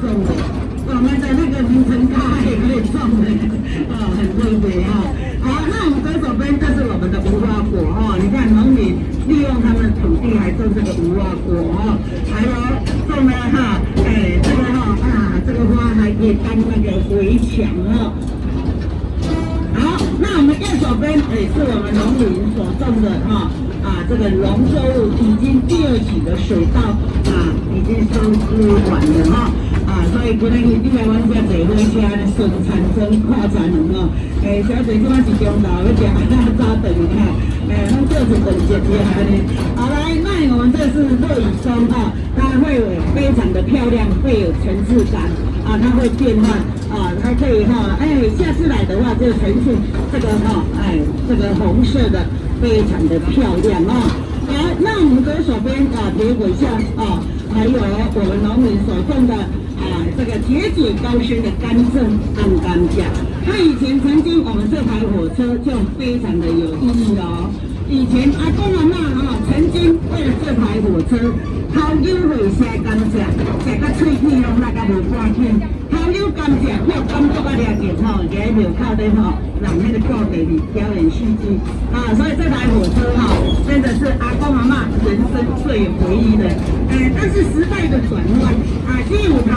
种的，我们的那个名城咖也可以种的，啊，很特别哈。好，那我们左手边就是我们的无花果哈，你看农民利用他们土地来种这个无花果哈，还有种了哈，哎，这个哈啊，这个花还可以当那个围墙哈。好，那我们右手边也是我们农民所种的哈。啊，这个农作物已经第二期的水稻啊，已经收割完了哈，所以今日你来阮遮坐火车呢，顺产生跨产能哦。诶，小姐即摆是中昼要食早顿哈，诶，拢做一顿节节下呢。好来，那我们这是落羽松哈，它会非常的漂亮，会有层次感啊，它会变换啊，它可以哈，哎，下次来的话就呈现这个哈，哎，这个红色的。非常的漂亮啊！好，那我们左手边啊，铁轨下啊，还有我们农民所种的，个铁嘴高升的甘蔗、甘甘蔗。那以前曾经我们这台火车就非常的有意义哦。以前阿公阿妈哈，曾经为了这台火车，掏腰会下甘蔗，食个脆皮拢那个无半片。掏腰甘蔗，要工作啊，了解吼，在庙口的吼。让那个教给你表演戏剧啊，所以这台火车哈，真的是阿公阿妈人生最有回忆的。哎，但是时代的转换啊，第五台。